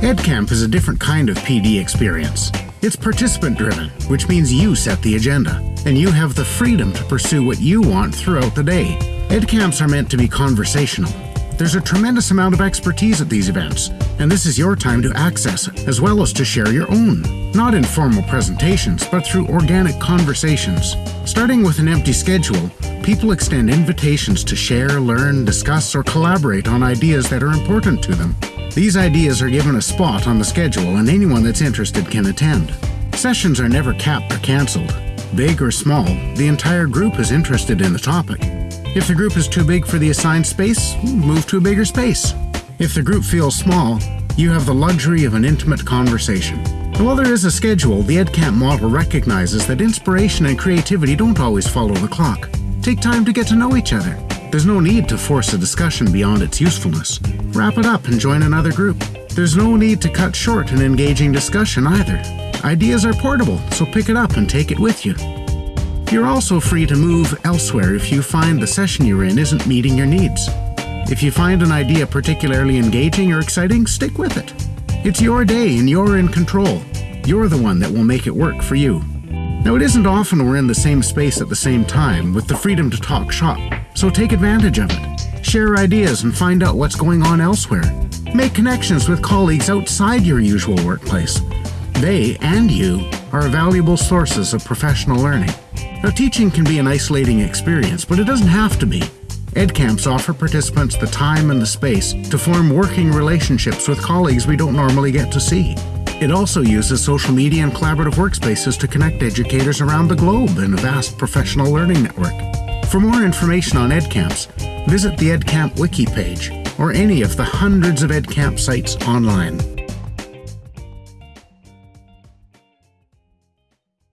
EdCamp is a different kind of PD experience. It's participant driven, which means you set the agenda, and you have the freedom to pursue what you want throughout the day. EdCamps are meant to be conversational. There's a tremendous amount of expertise at these events, and this is your time to access as well as to share your own. Not in formal presentations, but through organic conversations. Starting with an empty schedule, people extend invitations to share, learn, discuss, or collaborate on ideas that are important to them. These ideas are given a spot on the schedule and anyone that's interested can attend. Sessions are never capped or cancelled. Big or small, the entire group is interested in the topic. If the group is too big for the assigned space, move to a bigger space. If the group feels small, you have the luxury of an intimate conversation. And while there is a schedule, the EdCamp model recognizes that inspiration and creativity don't always follow the clock. Take time to get to know each other. There's no need to force a discussion beyond its usefulness. Wrap it up and join another group. There's no need to cut short an engaging discussion either. Ideas are portable, so pick it up and take it with you. You're also free to move elsewhere if you find the session you're in isn't meeting your needs. If you find an idea particularly engaging or exciting, stick with it. It's your day and you're in control. You're the one that will make it work for you. Now, it isn't often we're in the same space at the same time with the freedom to talk shop, so take advantage of it. Share ideas and find out what's going on elsewhere. Make connections with colleagues outside your usual workplace. They and you are valuable sources of professional learning. Now, teaching can be an isolating experience, but it doesn't have to be. EdCamps offer participants the time and the space to form working relationships with colleagues we don't normally get to see. It also uses social media and collaborative workspaces to connect educators around the globe in a vast professional learning network. For more information on EdCamps, visit the EdCamp wiki page or any of the hundreds of EdCamp sites online.